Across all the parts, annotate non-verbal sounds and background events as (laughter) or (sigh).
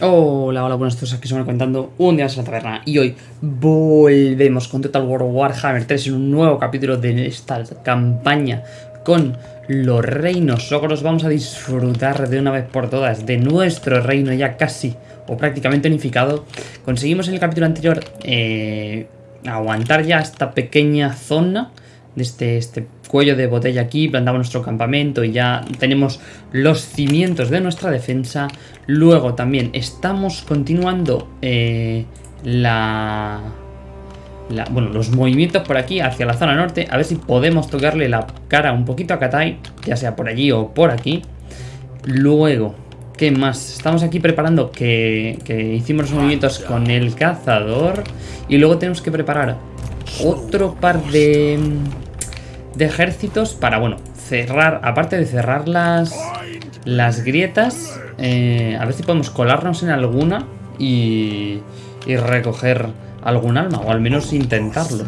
Hola, hola, buenas tardes, aquí estamos contando un día en la taberna y hoy volvemos con Total War Warhammer 3 en un nuevo capítulo de esta campaña con los reinos ogros. Vamos a disfrutar de una vez por todas de nuestro reino ya casi o prácticamente unificado. Conseguimos en el capítulo anterior eh, aguantar ya esta pequeña zona este, este cuello de botella aquí, plantamos nuestro campamento y ya tenemos los cimientos de nuestra defensa. Luego también estamos continuando eh, la, la, bueno, los movimientos por aquí hacia la zona norte. A ver si podemos tocarle la cara un poquito a Katai, ya sea por allí o por aquí. Luego, ¿qué más? Estamos aquí preparando que, que hicimos los movimientos con el cazador. Y luego tenemos que preparar otro par de de ejércitos para, bueno, cerrar, aparte de cerrar las, las grietas, eh, a ver si podemos colarnos en alguna y, y recoger algún alma, o al menos intentarlo.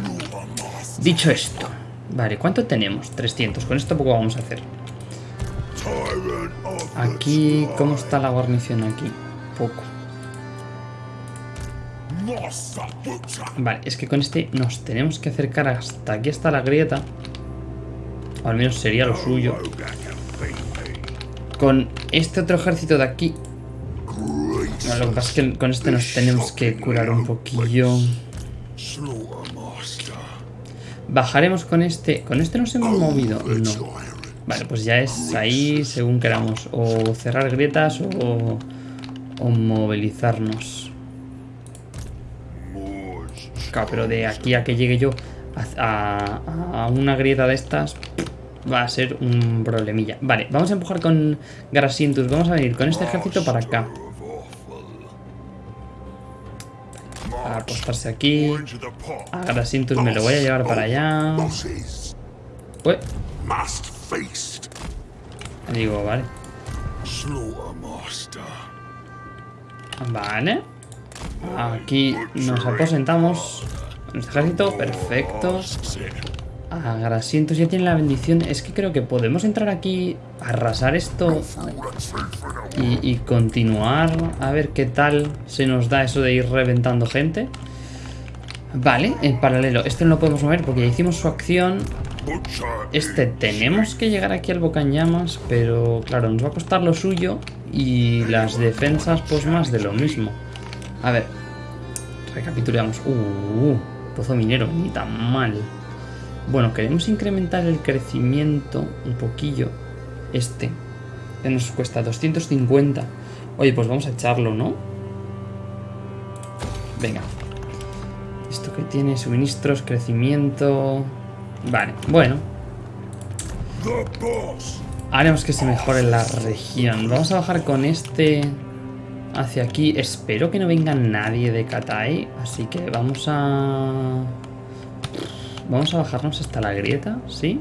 Dicho esto, vale, ¿cuánto tenemos? 300, con esto poco vamos a hacer. Aquí, ¿cómo está la guarnición aquí? Poco. Vale, es que con este nos tenemos que acercar hasta aquí, hasta la grieta. Al menos sería lo suyo. Con este otro ejército de aquí... lo que pasa es que con este nos tenemos que curar un poquillo. Bajaremos con este... ¿Con este nos hemos movido? No. Vale, pues ya es ahí según queramos. O cerrar grietas o, o movilizarnos. Claro, pero de aquí a que llegue yo a, a una grieta de estas va a ser un problemilla. Vale, vamos a empujar con Grasientus. Vamos a venir con este ejército para acá. Para apostarse aquí. A Grasientus me lo voy a llevar para allá. Pues. Digo, vale. Vale. Aquí nos aposentamos. Ejército, perfecto. Agrasientos ya tiene la bendición. Es que creo que podemos entrar aquí, arrasar esto y, continuar a ver qué tal se nos da eso de ir reventando gente. Vale, en paralelo. Este no lo podemos mover porque ya hicimos su acción. Este tenemos que llegar aquí al llamas pero claro, nos va a costar lo suyo y las defensas pues más de lo mismo. A ver, recapitulamos. Uh, uh pozo minero, ni tan mal. Bueno, queremos incrementar el crecimiento un poquillo. Este. Que nos cuesta 250. Oye, pues vamos a echarlo, ¿no? Venga. Esto que tiene suministros, crecimiento... Vale, bueno. Haremos que se mejore la región. Vamos a bajar con este hacia aquí. Espero que no venga nadie de Katai. Así que vamos a... Vamos a bajarnos hasta la grieta, ¿sí?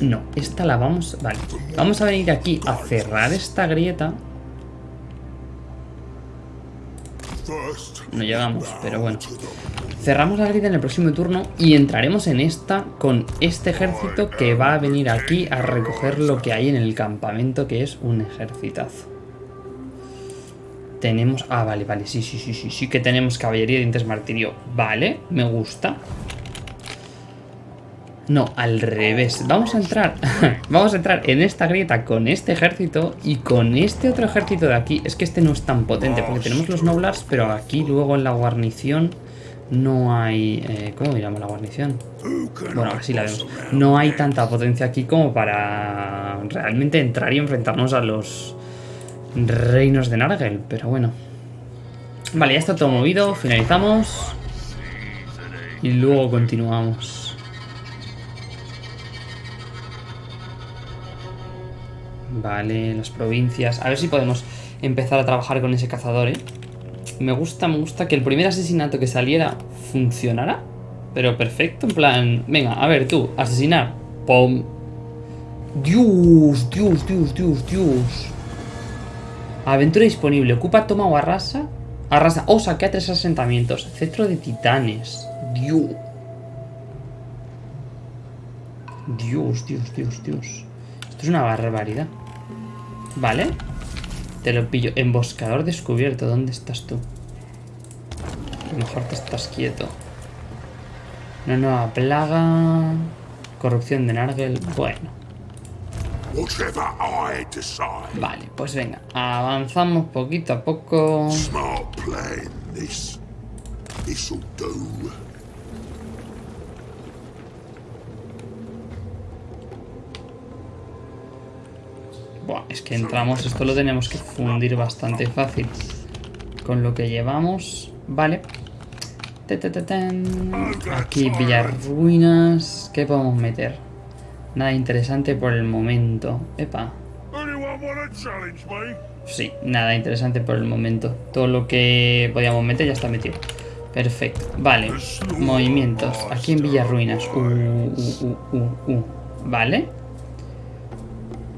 No, esta la vamos... Vale, vamos a venir aquí a cerrar esta grieta. No llegamos, pero bueno. Cerramos la grieta en el próximo turno y entraremos en esta con este ejército que va a venir aquí a recoger lo que hay en el campamento, que es un ejercitazo. Tenemos... Ah, vale, vale, sí, sí, sí, sí, sí que tenemos caballería de dientes martirio. Vale, me gusta. No, al revés. Vamos a entrar... (laughs) Vamos a entrar en esta grieta con este ejército y con este otro ejército de aquí. Es que este no es tan potente porque tenemos los noblars, pero aquí luego en la guarnición no hay... Eh, ¿Cómo miramos la guarnición? Bueno, así la vemos. No hay tanta potencia aquí como para realmente entrar y enfrentarnos a los reinos de Nargel, pero bueno. Vale, ya está todo movido, finalizamos. Y luego continuamos. Vale, las provincias. A ver si podemos empezar a trabajar con ese cazador, ¿eh? Me gusta, me gusta que el primer asesinato que saliera funcionara. Pero perfecto, en plan... Venga, a ver, tú, asesinar. ¡Pum! Dios, Dios, Dios, Dios, Dios. Aventura disponible. Ocupa, toma o arrasa. Arrasa. O oh, saquea tres asentamientos. Cetro de titanes. Dios. Dios, Dios, Dios, Dios. Esto es una barbaridad. Vale. Te lo pillo. Emboscador descubierto. ¿Dónde estás tú? A lo mejor te estás quieto. Una nueva plaga. Corrupción de Nargel. Bueno. Vale, pues venga. Avanzamos poquito a poco. Smart plan, this. This'll do. Buah, es que entramos, esto lo tenemos que fundir bastante fácil. Con lo que llevamos. Vale. Aquí Villarruinas. ¿Qué podemos meter? Nada interesante por el momento. Epa. Sí, nada interesante por el momento. Todo lo que podíamos meter ya está metido. Perfecto. Vale. Movimientos. Aquí en Villarruinas. Uh, uh, uh, uh, uh. Vale.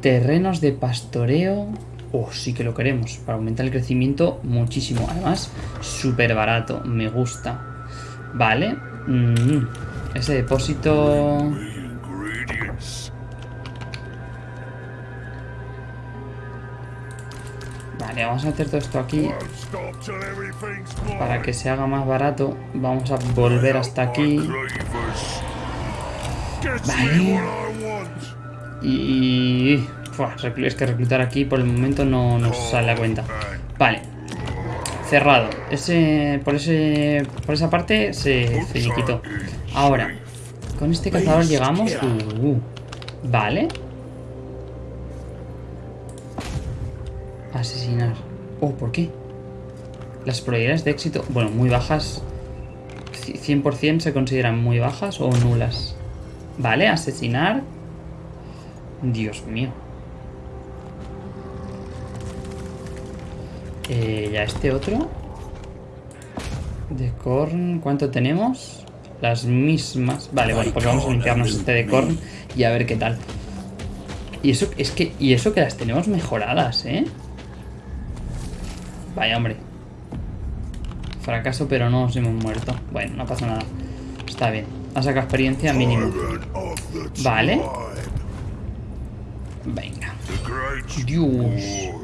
Terrenos de pastoreo. Oh, sí que lo queremos. Para aumentar el crecimiento muchísimo. Además, súper barato. Me gusta. Vale. Mm, Ese depósito... Vale, vamos a hacer todo esto aquí. Para que se haga más barato. Vamos a volver hasta aquí. Vale. Y... Es que reclutar aquí por el momento no nos sale a cuenta. Vale. Cerrado. Ese, por, ese, por esa parte se finiquitó. Ahora, con este cazador llegamos... Uh, uh. vale. Asesinar. Oh, ¿por qué? Las probabilidades de éxito... Bueno, muy bajas. Ci- 100% se consideran muy bajas o nulas. Vale, asesinar. Dios mío. Eh, ya este otro. De corn, ¿cuánto tenemos? Las mismas. Vale, bueno, pues vamos a limpiarnos este de corn y a ver qué tal. Y eso es que. Y eso que las tenemos mejoradas, ¿eh? Vaya, hombre. Fracaso, pero no nos hemos muerto. Bueno, no pasa nada. Está bien. Ha sacado experiencia mínimo. Vale. Venga. Dios.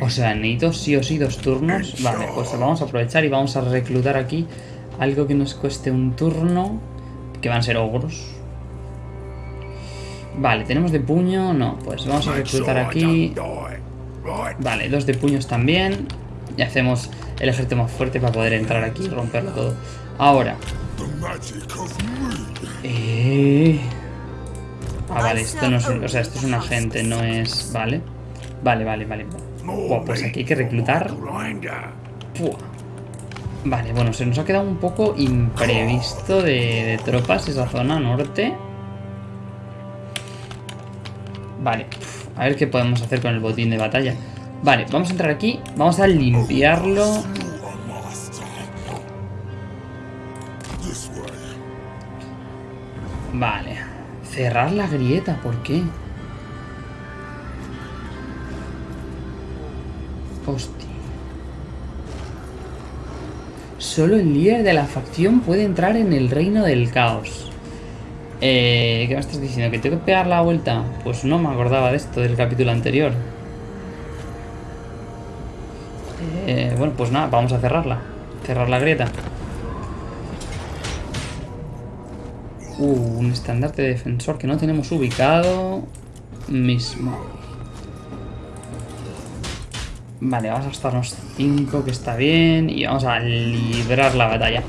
O sea, necesito sí o sí dos turnos. Vale, pues vamos a aprovechar y vamos a reclutar aquí algo que nos cueste un turno. Que van a ser ogros. Vale, tenemos de puño. No, pues vamos a reclutar aquí. Vale, dos de puños también. Y hacemos el ejército más fuerte para poder entrar aquí y romperlo todo. Ahora. Eh... Ah, vale, esto no es un, o sea, esto es un agente, no es... Vale. Vale, vale, vale. Buah, pues aquí hay que reclutar. Vale, bueno, se nos ha quedado un poco imprevisto de, de tropas esa zona norte. Vale, a ver qué podemos hacer con el botín de batalla. Vale, vamos a entrar aquí, vamos a limpiarlo. Vale, cerrar la grieta, ¿por qué? Hostia. Solo el líder de la facción puede entrar en el reino del caos. Eh, ¿Qué me estás diciendo? ¿Que tengo que pegar la vuelta? Pues no me acordaba de esto del capítulo anterior. Eh, bueno, pues nada, vamos a cerrarla. Cerrar la grieta. Uh, un estandarte de defensor que no tenemos ubicado. Mismo. Vale, vamos a gastarnos 5, que está bien. Y vamos a librar la batalla.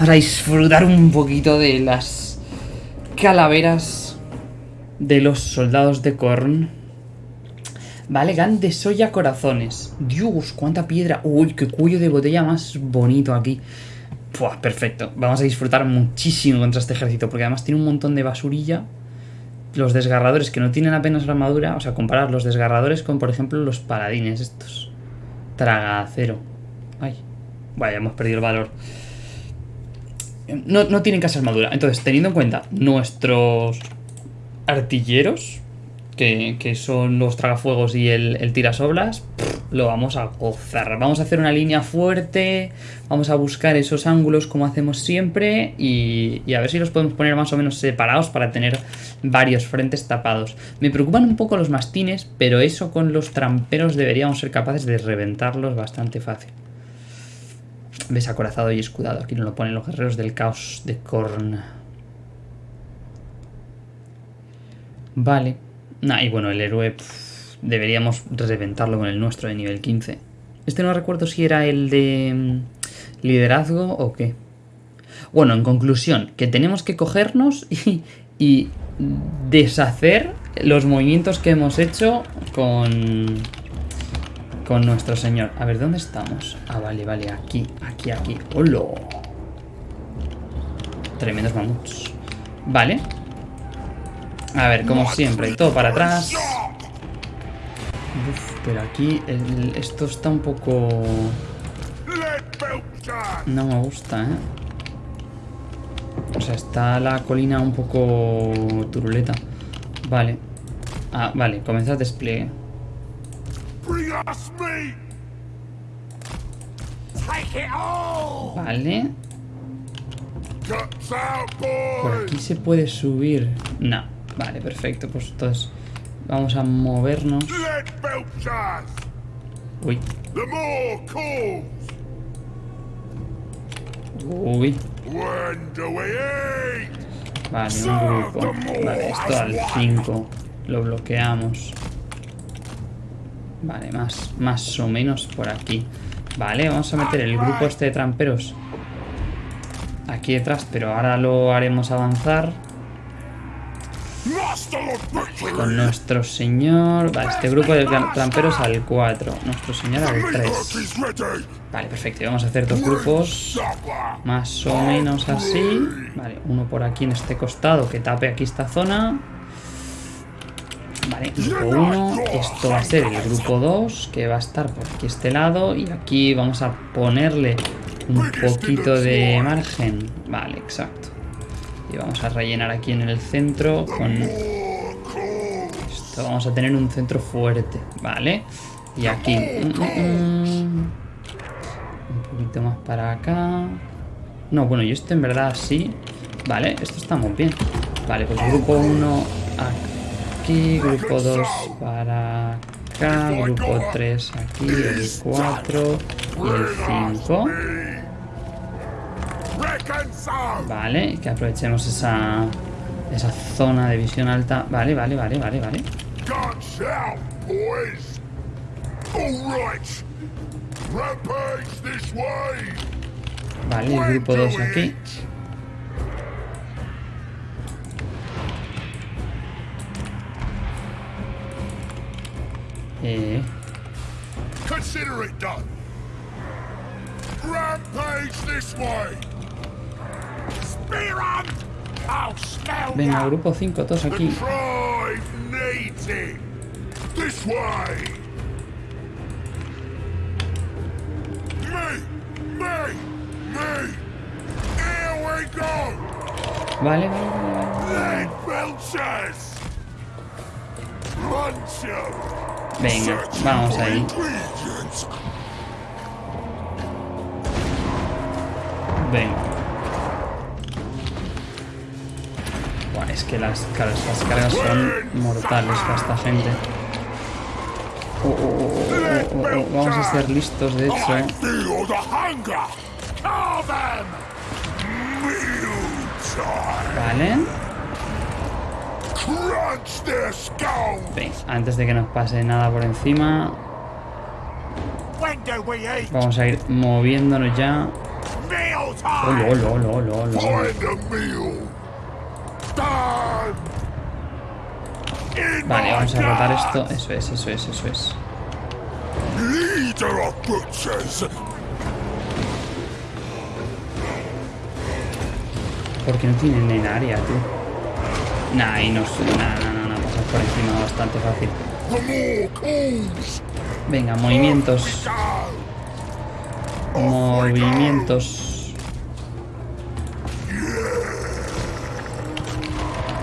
Vamos disfrutar un poquito de las calaveras de los soldados de Korn. Vale, gan de soya corazones. Dios, cuánta piedra. Uy, qué cuello de botella más bonito aquí. Perfecto. Vamos a disfrutar muchísimo contra este ejército, porque además tiene un montón de basurilla. Los desgarradores que no tienen apenas armadura, o sea, comparar los desgarradores con, por ejemplo, los paladines estos. Traga acero. Ay, vaya, hemos perdido el valor. No, no tienen casi armadura. Entonces, teniendo en cuenta nuestros artilleros, que, que son los tragafuegos y el, el tirasoblas, lo vamos a gozar. Vamos a hacer una línea fuerte, vamos a buscar esos ángulos como hacemos siempre y, a ver si los podemos poner más o menos separados para tener varios frentes tapados. Me preocupan un poco los mastines, pero eso con los tramperos deberíamos ser capaces de reventarlos bastante fácil. Ves acorazado y escudado. Aquí nos lo ponen los guerreros del caos de Korn. Vale. Nah, y bueno, el héroe deberíamos reventarlo con el nuestro de nivel 15. Este no recuerdo si era el de mm, liderazgo o qué. Bueno, en conclusión, que tenemos que cogernos (laughs) y, y deshacer los movimientos que hemos hecho con, con nuestro señor. A ver, ¿dónde estamos? Ah, vale, vale, aquí, aquí, aquí. ¡Hola! Tremendos mamuts. Vale. A ver, como siempre, todo para atrás. Uf, pero aquí el- esto está un poco... No me gusta, ¿eh? O sea, está la colina un poco turuleta. Vale. Ah, vale, comenzar despliegue. Vale. Por aquí se puede subir. No. Vale, perfecto. Pues entonces vamos a movernos. Uy, uy. Vale, un grupo. Vale, esto al 5. Lo bloqueamos. Vale, más, más o menos por aquí. Vale, vamos a meter el grupo este de tramperos aquí detrás, pero ahora lo haremos avanzar! Con nuestro señor. Vale, este grupo de tra- tramperos al 4, nuestro señor al meat 3. hook is ready! Vale, perfecto. y Vamos a hacer dos grupos más o menos así. Vale, uno por aquí en este costado que tape aquí esta zona. Vale, grupo 1. Esto va a ser el grupo 2 que va a estar por aquí este lado. Y aquí vamos a ponerle un poquito de margen. Vale, exacto. Y vamos a rellenar aquí en el centro con! Esto. Vamos a tener un centro fuerte. Vale. Y aquí. mm, mm, mm. Un poquito más para acá. No, bueno, y esto en verdad sí. Vale, esto está muy bien. Vale, pues grupo 1 aquí, grupo 2 para acá, grupo 3 aquí, el 4 y el 5. Reckon so! Vale, que aprovechemos esa, esa zona de visión alta. Vale, vale, vale, vale, vale. Guns out, boys! All right! Rampage this way! Vale, el grupo 2 aquí. Eh, Consider it done! Rampage this way! Spear hunt! Venga, grupo 5, todos aquí. Vale, vale, vale, Venga, vamos ahí. Venga. es que las, las cargas son mortales para esta gente. Oh, oh, oh, vamos a ser listos, de hecho. ¿eh? Vale. Bien, antes de que nos pase nada por encima. Vamos a ir moviéndonos ya. ¡Olo, olo, olo, Vale, vamos a rotar esto. Eso es, eso es, eso es. Porque no tienen en área, tú. Nah, y no, nah, nah, nah, nah, pasar por encima bastante fácil. Venga, movimientos. Movimientos.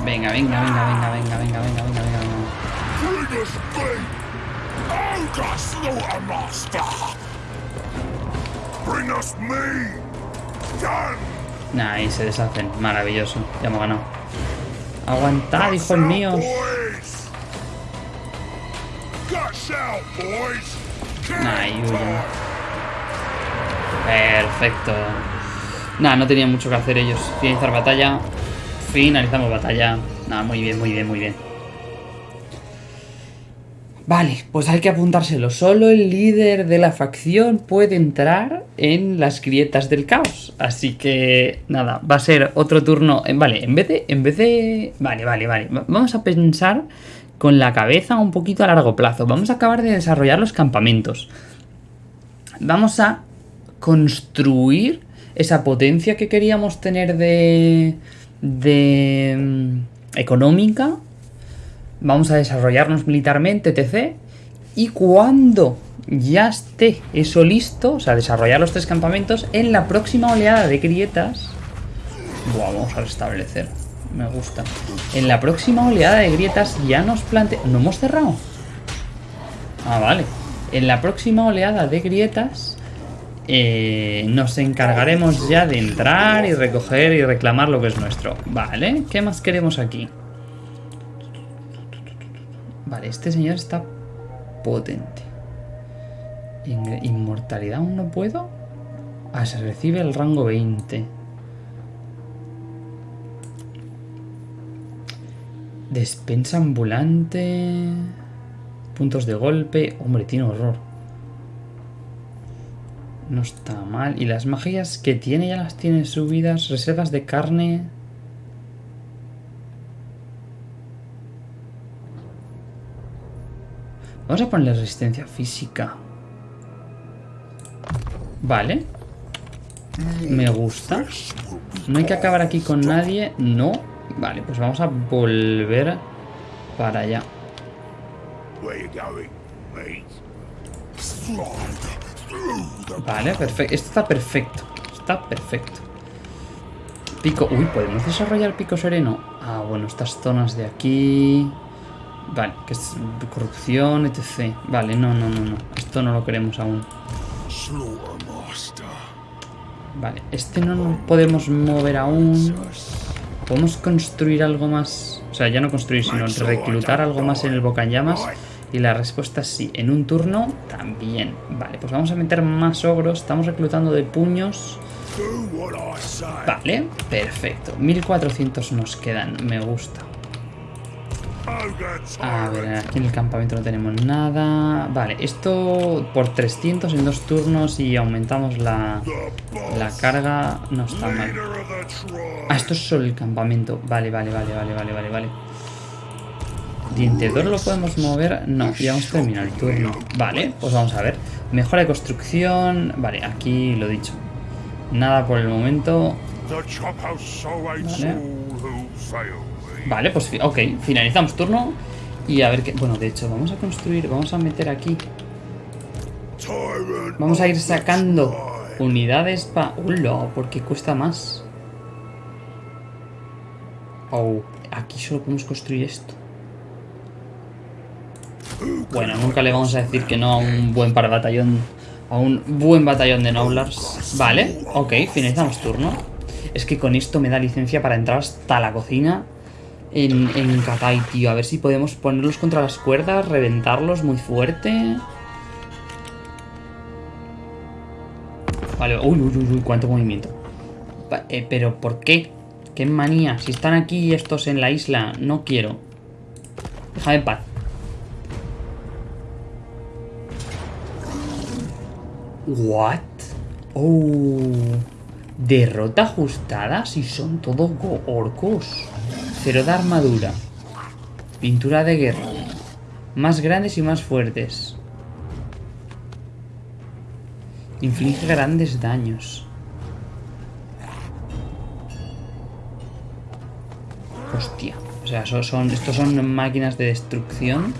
Venga, venga, venga, venga, venga, venga, venga, venga, venga. Nah, y se deshacen. Maravilloso. Ya hemos ganado. Aguantad, hijos míos. Boys! Guts out, boys! Kill Nah, y huyen. Perfecto. Nah, no tenía mucho que hacer ellos. Finalizar batalla. Finalizamos batalla. Nah, muy bien, muy bien, muy bien. Vale, pues hay que apuntárselo. Solo el líder de la facción puede entrar en las grietas del caos. Así que, nada, va a ser otro turno. Vale, en vez de. En vez de. Vale, vale, vale. Va- Vamos a pensar con la cabeza un poquito a largo plazo. Vamos a acabar de desarrollar los campamentos. Vamos a construir esa potencia que queríamos tener de. De. mm, económica vamos a desarrollarnos militarmente, etc. Y cuando ya esté eso listo, o sea, desarrollar los tres campamentos, en la próxima oleada de grietas... Vamos a restablecer. Me gusta. En la próxima oleada de grietas ya nos plante... ¿No hemos cerrado? Ah, vale. En la próxima oleada de grietas eh, nos encargaremos ya de entrar y recoger y reclamar lo que es nuestro. Vale, ¿qué más queremos aquí? Vale, este señor está potente. In- Inmortalidad aún no puedo. Ah, se recibe el rango 20. Despensa ambulante. Puntos de golpe. Hombre, tiene horror. No está mal. Y las magias que tiene ya las tiene subidas. Reservas de carne. Vamos a ponerle resistencia física. Vale. Me gusta. No hay que acabar aquí con nadie. No. Vale, pues vamos a volver para allá. Vale, perfecto. Esto está perfecto. Está perfecto. Pico. Uy, ¿podemos desarrollar pico sereno? Ah, bueno, estas zonas de aquí. Vale, que es corrupción, etc. Vale, no, no, no, no. Esto no lo queremos aún. Vale, este no lo podemos mover aún. ¿Podemos construir algo más? O sea, ya no construir, sino reclutar algo más en el Bocallamas. Y la respuesta es sí. En un turno, también. Vale, pues vamos a meter más ogros. Estamos reclutando de puños. Vale, perfecto. 1400 nos quedan. Me gusta. A ver, aquí en el campamento no tenemos nada. Vale, esto por 300 en dos turnos y aumentamos la, la carga. No está mal. Ah, esto es solo el campamento. Vale, vale, vale, vale, vale, vale, vale. Diente de oro lo podemos mover. No, ya hemos terminado el turno. Vale, pues vamos a ver. Mejora de construcción. Vale, aquí lo dicho. Nada por el momento. Vale. Vale, pues ok, finalizamos turno. Y a ver qué. Bueno, de hecho, vamos a construir. Vamos a meter aquí. Vamos a ir sacando unidades para... ¡Hola! Porque cuesta más. Oh, aquí solo podemos construir esto. Bueno, nunca le vamos a decir que no a un buen para batallón. A un buen batallón de Noblars. Vale, ok, finalizamos turno. Es que con esto me da licencia para entrar hasta la cocina en, en Katai, tío. A ver si podemos ponerlos contra las cuerdas, reventarlos muy fuerte. Vale, uy, uy, uy, uy, cuánto movimiento. Eh, pero ¿por qué? ¿Qué manía? Si están aquí estos en la isla, no quiero. Déjame en paz. What? Oh. Derrota ajustada si son todos orcos. Cero de armadura. Pintura de guerra. Más grandes y más fuertes. Inflige grandes daños. Hostia. O sea, son- estos son máquinas de destrucción.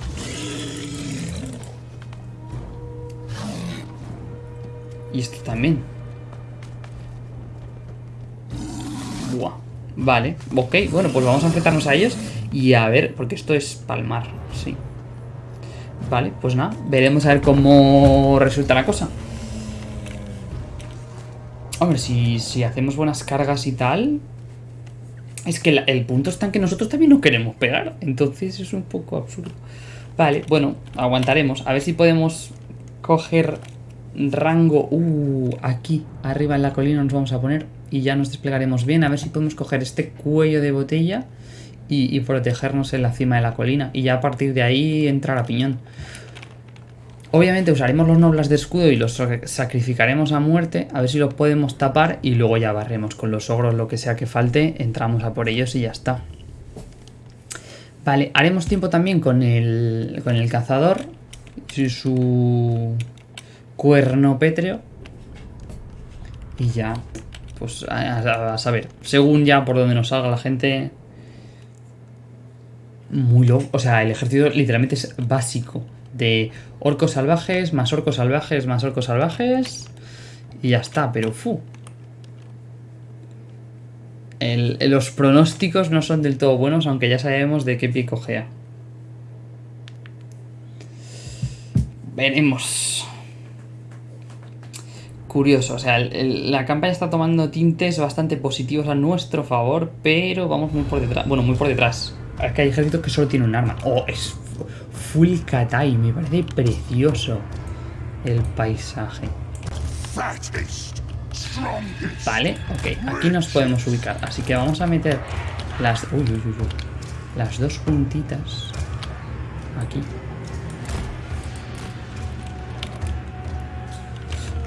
Y esto también. Buah. Vale, ok. Bueno, pues vamos a enfrentarnos a ellos y a ver, porque esto es palmar, sí. Vale, pues nada, veremos a ver cómo resulta la cosa. Hombre, si, si hacemos buenas cargas y tal... Es que el punto está en que nosotros también no queremos pegar. Entonces es un poco absurdo. Vale, bueno, aguantaremos. A ver si podemos coger rango... Uh, aquí, arriba en la colina nos vamos a poner. Y ya nos desplegaremos bien. A ver si podemos coger este cuello de botella y, protegernos en la cima de la colina. Y ya a partir de ahí entrar a piñón. Obviamente usaremos los nobles de escudo y los sac- sacrificaremos a muerte, a ver si los podemos tapar y luego ya barremos con los ogros lo que sea que falte, entramos a por ellos y ya está. Vale, haremos tiempo también con el, con el cazador y su cuerno pétreo. Y ya, pues a, saber, según ya por donde nos salga la gente... Muy loco, o sea, el ejército literalmente es básico. De orcos salvajes, más orcos salvajes, más orcos salvajes. Y ya está, pero fu. Los pronósticos no son del todo buenos, aunque ya sabemos de qué pie cojea. Veremos. Curioso, o sea, la campaña está tomando tintes bastante positivos a nuestro favor, pero vamos muy por detrás. Bueno, muy por detrás. Es que hay ejércitos que solo tienen un arma. Oh, es fu- full katai, me parece precioso el paisaje. Vale, ok, aquí nos podemos ubicar. Así que vamos a meter las. Uy, uy, uy, uy. Las dos puntitas. Aquí.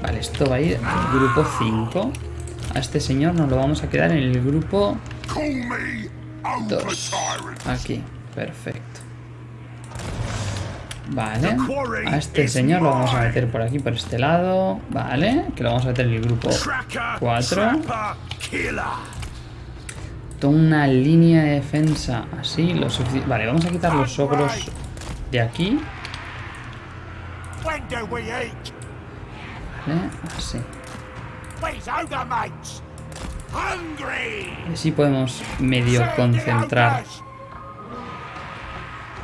Vale, esto va a ir al grupo 5. A este señor nos lo vamos a quedar en el grupo Call me over 2. tyrant. Aquí, perfecto. Vale, a este señor lo vamos a meter por aquí, por este lado. Vale, que lo vamos a meter en el grupo Tracker, 4. trapper, killer. Toda una línea de defensa así, lo. Vale, vamos a quitar los ogros de aquí. Vale, así. Y así podemos medio concentrar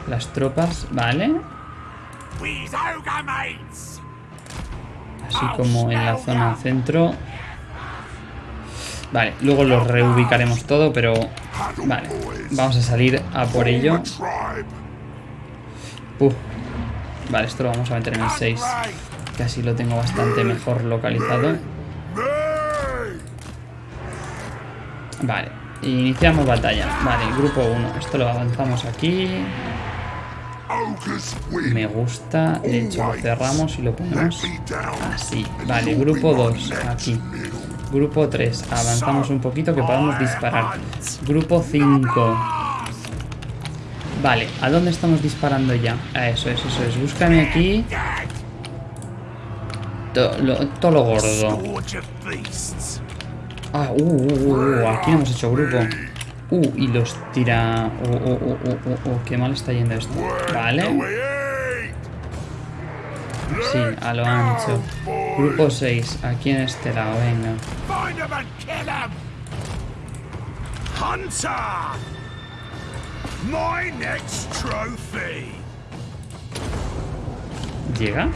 las tropas, ¿vale? Mates. Así como en la zona centro. Vale, luego los reubicaremos todo, pero... Vale, vamos a salir a por ello. Uf. Vale, esto lo vamos a meter en el 6. Que así lo tengo bastante mejor localizado. Vale, iniciamos batalla. Vale, grupo 1. Esto lo avanzamos aquí. Me gusta. De hecho, lo cerramos y lo ponemos así. Vale, grupo 2. Aquí. Grupo 3. Avanzamos un poquito que podamos disparar. Grupo 5. Vale, ¿a dónde estamos disparando ya? A eso es, eso es. Búscame aquí. Lo- todo lo gordo. Ah, uh, uh, uh, uh, aquí no hemos hecho grupo. Uh, y los tira... Uh, uh, uh, uh, uh, uh, qué mal está yendo esto. Vale. Sí, a lo ancho. Grupo 6, aquí en este lado, venga. 'em 'em. Hunter. My next trophy. ¿Llega?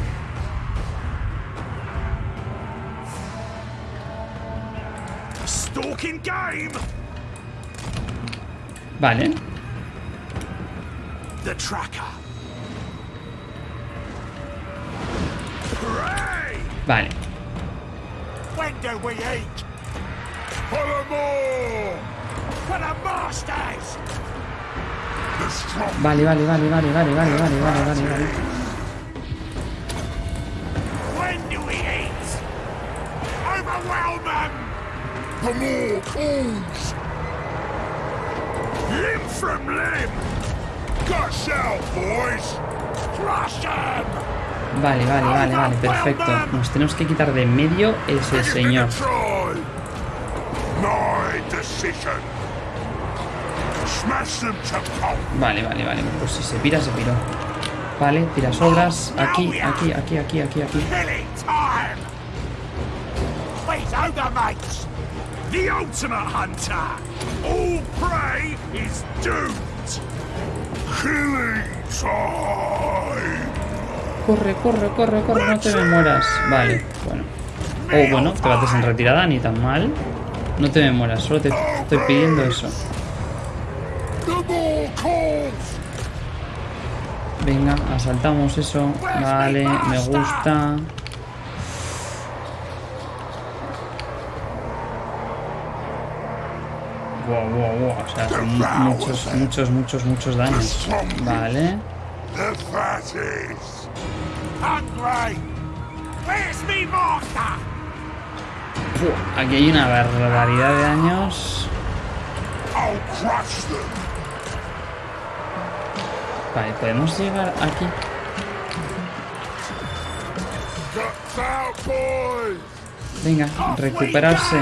The strong Vale, vale, vale, vale, vale, vale, vale, vale, vale, vale. The more! Limb from limb! Gush out, boys! Crush! Vale, vale, vale, vale, perfecto. Nos tenemos que quitar de en medio ese señor. Vale, vale, vale. Pues si se pira, se piró. Vale, tira sobras. Aquí, aquí, aquí, aquí, aquí, aquí. The ultimate hunter! All prey is doomed! Killing time! corre, corre, corre, corre, no te me mueras. Vale, bueno. Oh, bueno, te bates en retirada, ni tan mal. No te me mueras, solo te estoy pidiendo eso. Venga, asaltamos eso. Vale, me gusta. Wow, wow, wow. O sea, son mu- muchos, muchos, muchos, muchos daños. Vale. Aquí hay una barbaridad de daños. Vale, podemos llegar aquí. Venga, recuperarse.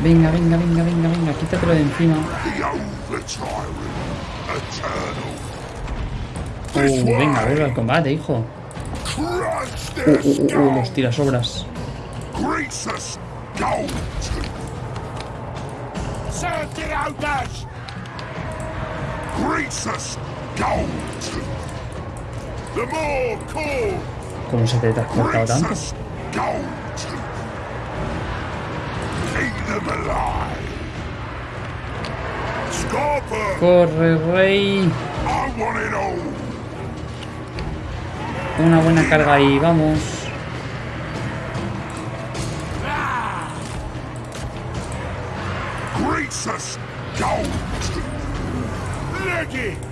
Venga, venga, venga, venga, venga, quítatelo de encima. Uh, venga, vuelve al combate, hijo. Uh, uh, uh, uh, los tirasobras. The more! ¿Cómo se te ha transportado tanto? Corre, rey. Una buena carga ahí, vamos. Leggy!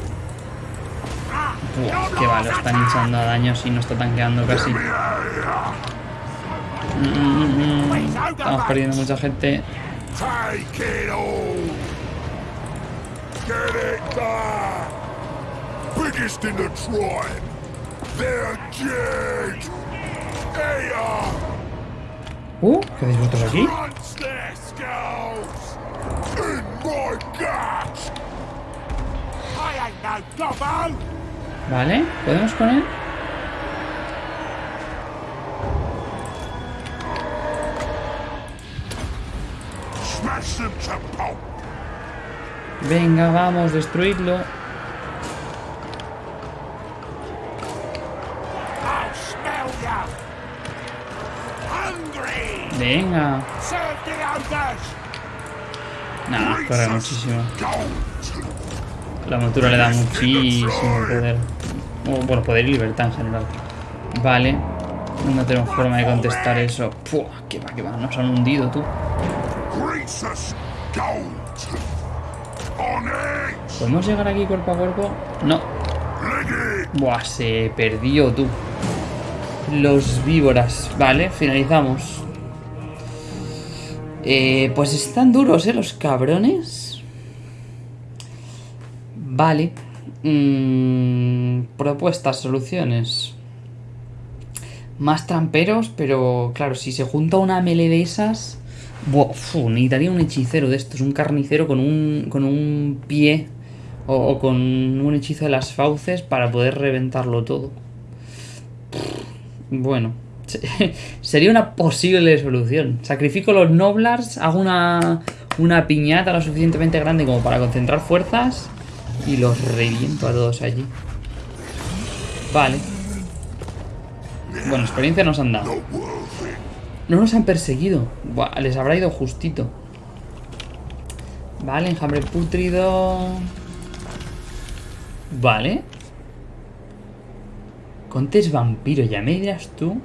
Buah, qué va, están hinchando a daños y no está tanqueando casi. Mm. Estamos perdiendo mucha gente. Uh, ¿qué hacéis vosotros aquí? Vale, ¿podemos pulp! Venga, vamos! Hungry! Venga. Nada, corre muchísimo. La montura le da muchísimo poder. O, bueno, poder y libertad en general. Vale. No tenemos forma de contestar eso. Puah, que va, que va. Nos han hundido, tú. ¿Podemos llegar aquí cuerpo a cuerpo? No. Buah, se perdió, tú. Los víboras. Vale, finalizamos. Eh, pues están duros, ¿eh? Los cabrones. Vale. Mm, propuestas, soluciones. Más tramperos, pero claro, si se junta una melee de esas... Buah, necesitaría un hechicero de estos, un carnicero con un, con un pie o, o con un hechizo de las fauces para poder reventarlo todo. Bueno, se- (laughs) sería una posible solución. Sacrifico los Noblars, hago una, una piñata lo suficientemente grande como para concentrar fuerzas y los reviento a todos allí. Vale. Bueno, experiencia nos han dado. No nos han perseguido. Les habrá ido justito. Vale, enjambre putrido. Vale. Contes vampiro, ya me dirás tú.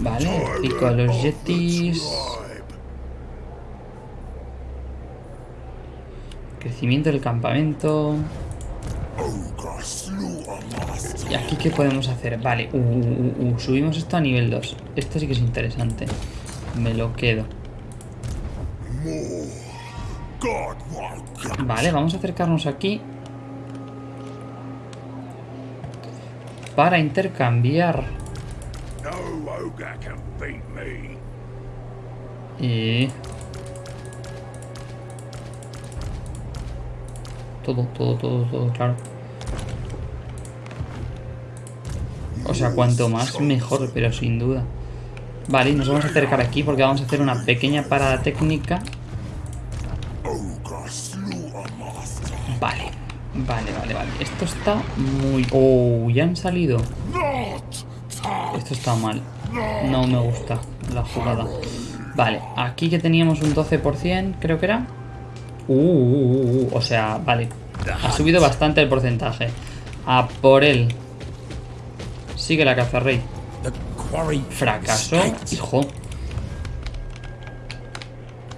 Vale, pico a los yetis. Crecimiento del campamento. ¿Y aquí qué podemos hacer? Vale, uh, uh, uh, uh, subimos esto a nivel 2. Esto sí que es interesante. Me lo quedo. Vale, vamos a acercarnos aquí. Para intercambiar. Y... Todo, todo, todo, todo, claro. O sea, cuanto más mejor, pero sin duda. Vale, nos vamos a acercar aquí porque vamos a hacer una pequeña parada técnica. Vale, vale, vale, vale. Esto está muy... Oh, ya han salido. Esto está mal. No me gusta la jugada. Vale, aquí que teníamos un 12%, creo que era. Uh, uh, uh, uh, o sea, vale. Ha subido bastante el porcentaje. A por él. Sigue la caza, rey. Fracaso, hijo.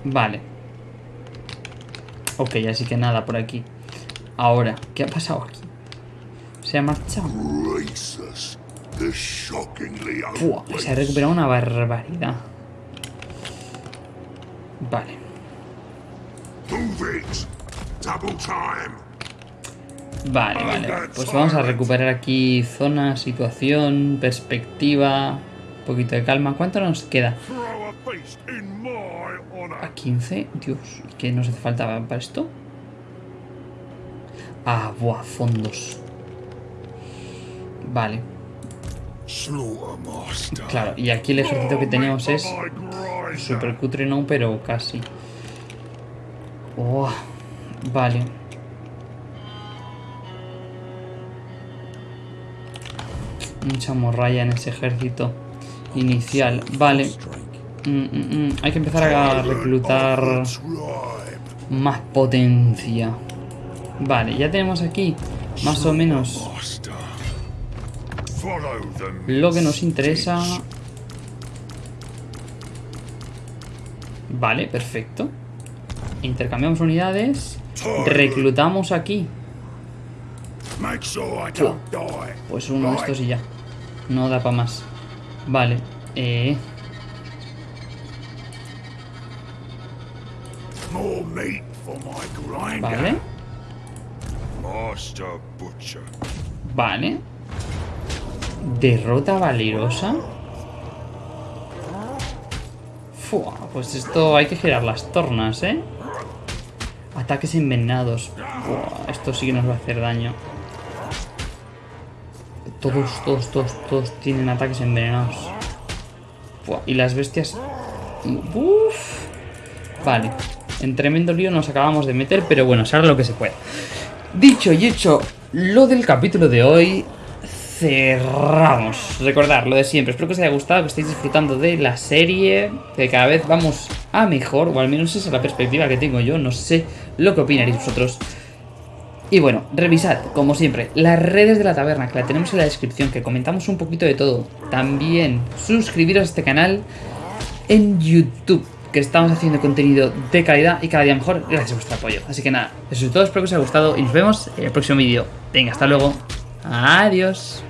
Vale. Ok, así que nada por aquí. Ahora, ¿qué ha pasado aquí? Se ha marchado. Fua, se ha recuperado una barbaridad. Vale. Vale, vale. Pues vamos a recuperar aquí zona, situación, perspectiva. Un poquito de calma. ¿Cuánto nos queda? A feast in my honor. A 15. Dios, ¿qué nos hace falta para esto? Ah, buah, fondos. Vale, claro. Y aquí el ejército que tenemos es super cutre, no, pero casi. Oh, vale. Mucha morralla en ese ejército inicial. Vale. Mm, mm, mm. Hay que empezar a reclutar más potencia. Vale, ya tenemos aquí más o menos lo que nos interesa. Vale, perfecto. Intercambiamos unidades. Reclutamos aquí. Pues uno de estos y ya. No da para más. Vale. Eh, vale. Vale. Derrota valerosa. Fua, pues esto hay que girar las tornas, ¿eh? Ataques envenenados. Esto sí que nos va a hacer daño. Todos, todos, todos, todos tienen ataques envenenados. Y las bestias... Uf. Vale. En tremendo lío nos acabamos de meter, pero bueno, se hará lo que se puede. Dicho y hecho lo del capítulo de hoy, cerramos. Recordar lo de siempre. Espero que os haya gustado, que estéis disfrutando de la serie, que cada vez vamos a mejor, o al menos esa es la perspectiva que tengo yo. No sé lo que opinaréis vosotros. Y bueno, revisad, como siempre, las redes de la taberna, que la tenemos en la descripción, que comentamos un poquito de todo. También suscribiros a este canal en YouTube, que estamos haciendo contenido de calidad y cada día mejor gracias a vuestro apoyo. Así que nada, eso es todo, espero que os haya gustado y nos vemos en el próximo vídeo. Venga, hasta luego. Adiós.